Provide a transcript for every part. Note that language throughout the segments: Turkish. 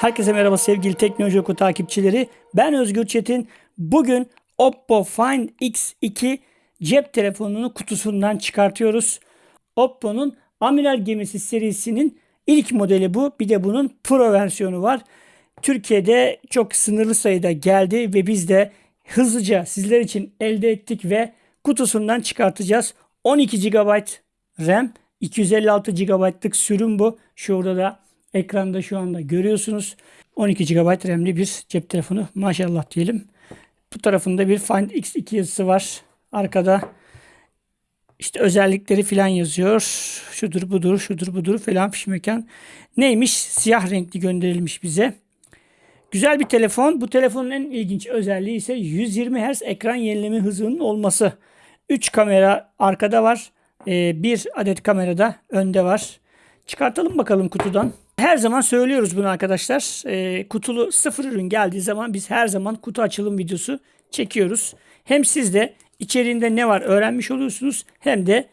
Herkese merhaba sevgili Teknoloji Oku takipçileri. Ben Özgür Çetin. Bugün Oppo Find X2 cep telefonunu kutusundan çıkartıyoruz. Oppo'nun Amiral Gemisi serisinin ilk modeli bu. Bir de bunun Pro versiyonu var. Türkiye'de çok sınırlı sayıda geldi ve biz de hızlıca sizler için elde ettik ve kutusundan çıkartacağız. 12 GB RAM, 256 GB'lık sürüm bu. Şurada da ekranda şu anda görüyorsunuz. 12 GB RAM'li bir cep telefonu. Maşallah diyelim. Bu tarafında bir Find X2 yazısı var. Arkada işte özellikleri filan yazıyor. Şudur budur, şudur budur falan fişmekan. Neymiş? Siyah renkli gönderilmiş bize. Güzel bir telefon. Bu telefonun en ilginç özelliği ise 120 Hz ekran yenileme hızının olması. 3 kamera arkada var. Ee, bir adet kamera da önde var. Çıkartalım bakalım kutudan. Her zaman söylüyoruz bunu arkadaşlar. Ee, kutulu sıfır ürün geldiği zaman biz her zaman kutu açılım videosu çekiyoruz. Hem siz de içeriğinde ne var öğrenmiş oluyorsunuz hem de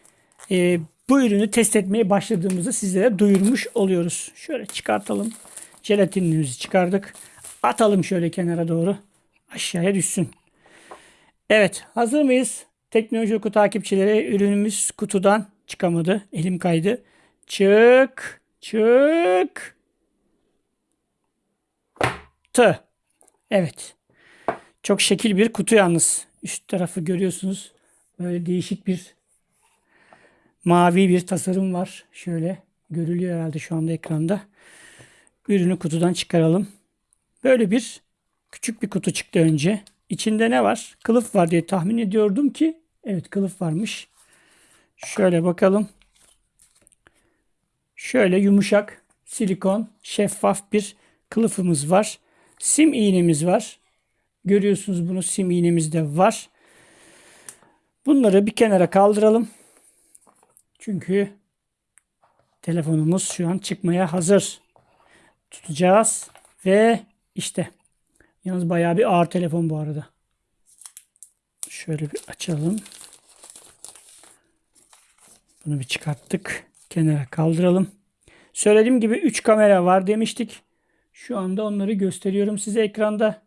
e, bu ürünü test etmeye başladığımızda sizlere duyurmuş oluyoruz. Şöyle çıkartalım. Jelatinimizi çıkardık. Atalım şöyle kenara doğru. Aşağıya düşsün. Evet hazır mıyız? Teknoloji oku takipçileri ürünümüz kutudan çıkamadı. Elim kaydı. Çık. Çık. Tı. Evet. Çok şekil bir kutu yalnız. Üst tarafı görüyorsunuz. Böyle değişik bir mavi bir tasarım var. Şöyle görülüyor herhalde şu anda ekranda. Ürünü kutudan çıkaralım. Böyle bir küçük bir kutu çıktı önce. İçinde ne var? Kılıf var diye tahmin ediyordum ki evet kılıf varmış. Şöyle bakalım. Şöyle yumuşak silikon şeffaf bir kılıfımız var. Sim iğnemiz var. Görüyorsunuz bunu sim iğnemiz de var. Bunları bir kenara kaldıralım. Çünkü telefonumuz şu an çıkmaya hazır. Tutacağız ve işte yalnız bayağı bir ağır telefon bu arada. Şöyle bir açalım. Bunu bir çıkarttık. Kenara kaldıralım. Söylediğim gibi 3 kamera var demiştik. Şu anda onları gösteriyorum size ekranda.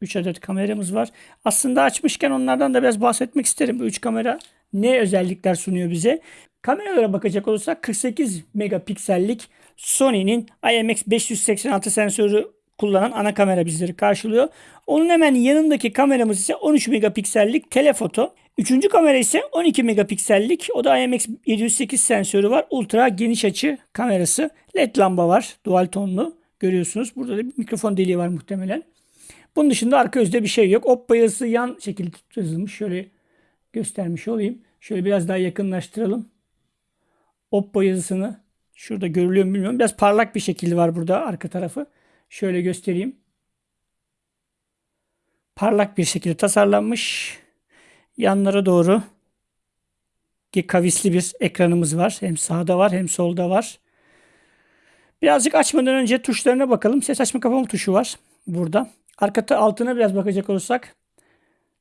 3 adet kameramız var. Aslında açmışken onlardan da biraz bahsetmek isterim. Bu 3 kamera ne özellikler sunuyor bize? Kameralara bakacak olursak 48 megapiksellik Sony'nin IMX586 sensörü kullanan ana kamera bizleri karşılıyor. Onun hemen yanındaki kameramız ise 13 megapiksellik telefoto. Üçüncü kamera ise 12 megapiksellik. O da IMX708 sensörü var. Ultra geniş açı kamerası. LED lamba var. Dual tonlu. Görüyorsunuz. Burada da bir mikrofon deliği var muhtemelen. Bunun dışında arka yüzde bir şey yok. Oppo yazısı yan şekilde yazılmış. Şöyle göstermiş olayım. Şöyle biraz daha yakınlaştıralım. Oppo yazısını şurada görülüyor mu bilmiyorum. Biraz parlak bir şekilde var burada arka tarafı. Şöyle göstereyim. Parlak bir şekilde tasarlanmış. Yanlara doğru kavisli bir ekranımız var. Hem sağda var hem solda var. Birazcık açmadan önce tuşlarına bakalım. Ses açma kapama tuşu var burada. Arka altına biraz bakacak olursak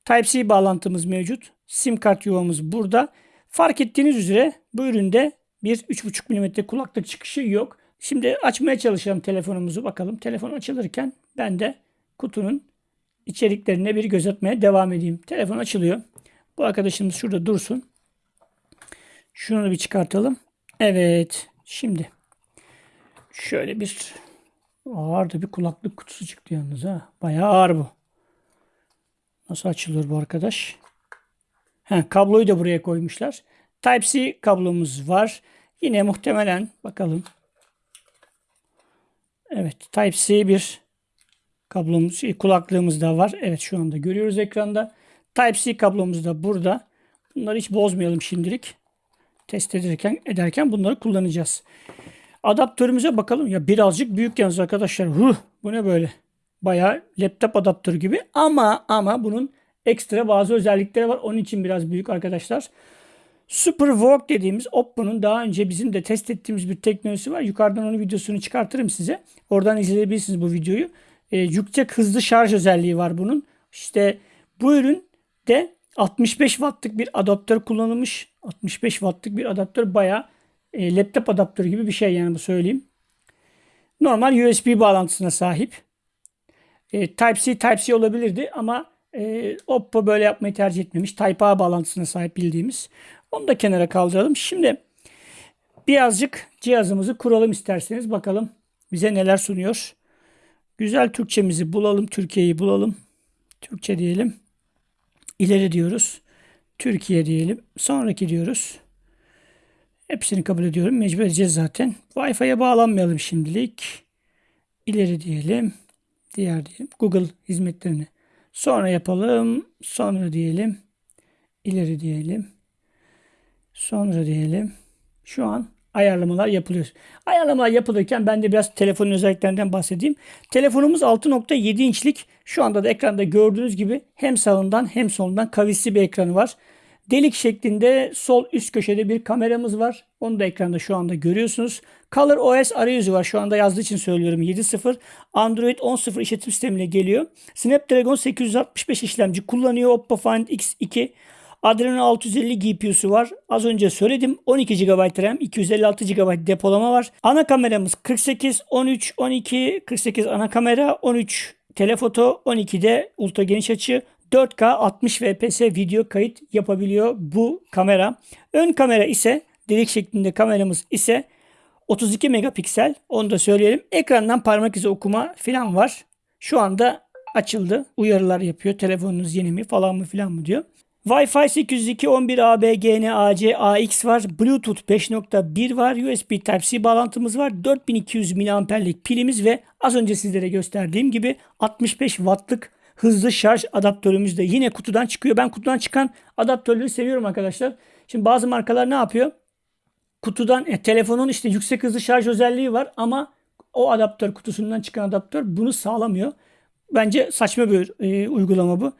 Type-C bağlantımız mevcut. Sim kart yuvamız burada. Fark ettiğiniz üzere bu üründe bir 3.5 mm kulaklık çıkışı yok. Şimdi açmaya çalışalım telefonumuzu bakalım. Telefon açılırken ben de kutunun içeriklerine bir göz atmaya devam edeyim. Telefon açılıyor. Bu arkadaşımız şurada dursun. Şunu bir çıkartalım. Evet. Şimdi şöyle bir ağır bir kulaklık kutusu çıktı yalnız ha. Bayağı ağır bu. Nasıl açılır bu arkadaş? He, kabloyu da buraya koymuşlar. Type-C kablomuz var. Yine muhtemelen bakalım. Evet Type-C bir kablomuz, kulaklığımız da var. Evet şu anda görüyoruz ekranda. Type-C kablomuz da burada. Bunları hiç bozmayalım şimdilik. Test ederken, ederken bunları kullanacağız. Adaptörümüze bakalım. Ya birazcık büyük yalnız arkadaşlar. Huh, bu ne böyle? Bayağı laptop adaptörü gibi. Ama ama bunun ekstra bazı özellikleri var. Onun için biraz büyük arkadaşlar. Super Walk dediğimiz Oppo'nun daha önce bizim de test ettiğimiz bir teknolojisi var. Yukarıdan onun videosunu çıkartırım size. Oradan izleyebilirsiniz bu videoyu. E, yüksek hızlı şarj özelliği var bunun. İşte bu ürün de 65 wattlık bir adaptör kullanılmış. 65 wattlık bir adaptör bayağı e, laptop adaptörü gibi bir şey yani bu söyleyeyim. Normal USB bağlantısına sahip. E, Type-C Type-C olabilirdi ama e, Oppo böyle yapmayı tercih etmemiş. Type-A bağlantısına sahip bildiğimiz. Onu da kenara kaldıralım. Şimdi birazcık cihazımızı kuralım isterseniz. Bakalım bize neler sunuyor. Güzel Türkçemizi bulalım. Türkiye'yi bulalım. Türkçe diyelim. İleri diyoruz. Türkiye diyelim. Sonraki diyoruz. Hepsini kabul ediyorum. Mecbur edeceğiz zaten. Wi-Fi'ye bağlanmayalım şimdilik. İleri diyelim. Diğer diyelim. Google hizmetlerini. Sonra yapalım. Sonra diyelim. İleri diyelim. Sonra diyelim. Şu an ayarlamalar yapılıyor. Ayarlamalar yapılırken ben de biraz telefonun özelliklerinden bahsedeyim. Telefonumuz 6.7 inçlik. Şu anda da ekranda gördüğünüz gibi hem sağından hem solundan kavisli bir ekranı var. Delik şeklinde sol üst köşede bir kameramız var. Onu da ekranda şu anda görüyorsunuz. Color OS arayüzü var. Şu anda yazdığı için söylüyorum 7.0. Android 10.0 işletim sistemiyle geliyor. Snapdragon 865 işlemci kullanıyor. Oppo Find X2. Adreno 650 GPU'su var. Az önce söyledim. 12 GB RAM, 256 GB depolama var. Ana kameramız 48, 13, 12, 48 ana kamera, 13 telefoto, 12'de ultra geniş açı, 4K 60 fps video kayıt yapabiliyor bu kamera. Ön kamera ise delik şeklinde kameramız ise 32 megapiksel. Onu da söyleyelim. Ekrandan parmak izi okuma falan var. Şu anda açıldı. Uyarılar yapıyor. Telefonunuz yeni mi falan mı falan mı diyor. Wi-Fi 802 11 AB GN AC AX var. Bluetooth 5.1 var. USB Type-C bağlantımız var. 4200 mAh'lik pilimiz ve az önce sizlere gösterdiğim gibi 65 wattlık hızlı şarj adaptörümüz de yine kutudan çıkıyor. Ben kutudan çıkan adaptörleri seviyorum arkadaşlar. Şimdi bazı markalar ne yapıyor? Kutudan e, telefonun işte yüksek hızlı şarj özelliği var ama o adaptör kutusundan çıkan adaptör bunu sağlamıyor. Bence saçma bir e, uygulama bu.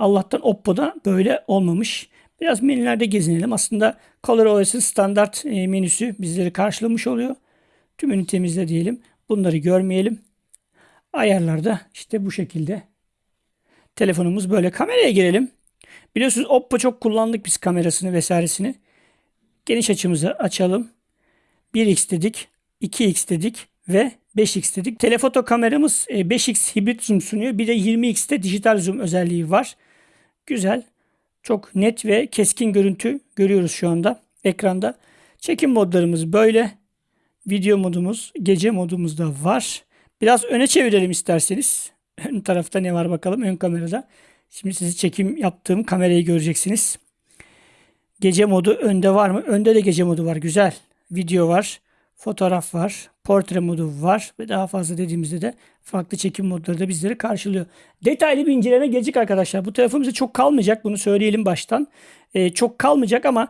Allah'tan Oppo'da böyle olmamış. Biraz menülerde gezinelim. Aslında ColorOS'ın standart e, menüsü bizleri karşılamış oluyor. Tümünü temizle diyelim. Bunları görmeyelim. Ayarlarda işte bu şekilde. Telefonumuz böyle. Kameraya girelim. Biliyorsunuz Oppo çok kullandık biz kamerasını vesairesini. Geniş açımızı açalım. 1x dedik, 2x dedik ve 5x dedik. Telefoto kameramız 5x e, hibrit zoom sunuyor. Bir de 20x'te dijital zoom özelliği var. Güzel. Çok net ve keskin görüntü görüyoruz şu anda ekranda. Çekim modlarımız böyle. Video modumuz, gece modumuz da var. Biraz öne çevirelim isterseniz. Ön tarafta ne var bakalım ön kamerada. Şimdi sizi çekim yaptığım kamerayı göreceksiniz. Gece modu önde var mı? Önde de gece modu var. Güzel. Video var. Fotoğraf var. Portre modu var. Ve daha fazla dediğimizde de farklı çekim modları da bizleri karşılıyor. Detaylı bir inceleme gelecek arkadaşlar. Bu telefon bize çok kalmayacak. Bunu söyleyelim baştan. Ee, çok kalmayacak ama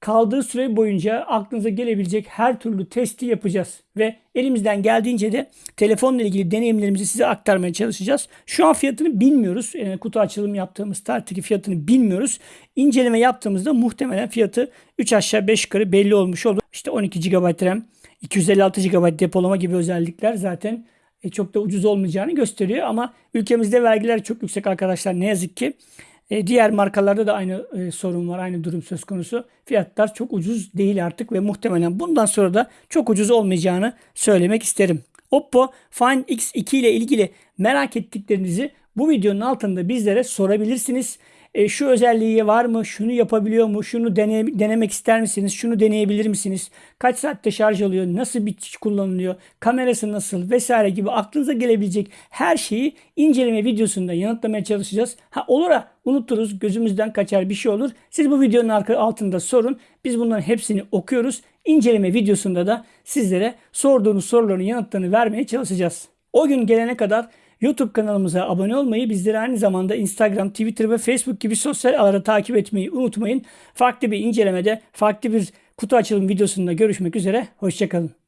kaldığı süre boyunca aklınıza gelebilecek her türlü testi yapacağız. Ve elimizden geldiğince de telefonla ilgili deneyimlerimizi size aktarmaya çalışacağız. Şu an fiyatını bilmiyoruz. Yani kutu açılımı yaptığımız starttaki fiyatını bilmiyoruz. İnceleme yaptığımızda muhtemelen fiyatı 3 aşağı 5 yukarı belli olmuş olur. İşte 12 GB RAM, 256 GB depolama gibi özellikler zaten e, çok da ucuz olmayacağını gösteriyor. Ama ülkemizde vergiler çok yüksek arkadaşlar ne yazık ki. E, diğer markalarda da aynı e, sorun var, aynı durum söz konusu. Fiyatlar çok ucuz değil artık ve muhtemelen bundan sonra da çok ucuz olmayacağını söylemek isterim. Oppo Find X2 ile ilgili merak ettiklerinizi bu videonun altında bizlere sorabilirsiniz e, şu özelliği var mı, şunu yapabiliyor mu, şunu dene, denemek ister misiniz, şunu deneyebilir misiniz, kaç saatte şarj alıyor, nasıl bir kullanılıyor, kamerası nasıl vesaire gibi aklınıza gelebilecek her şeyi inceleme videosunda yanıtlamaya çalışacağız. Ha olur ha unuturuz, gözümüzden kaçar bir şey olur. Siz bu videonun altında sorun. Biz bunların hepsini okuyoruz. İnceleme videosunda da sizlere sorduğunuz soruların yanıtlarını vermeye çalışacağız. O gün gelene kadar YouTube kanalımıza abone olmayı, bizleri aynı zamanda Instagram, Twitter ve Facebook gibi sosyal ağları takip etmeyi unutmayın. Farklı bir incelemede, farklı bir kutu açılım videosunda görüşmek üzere. Hoşçakalın.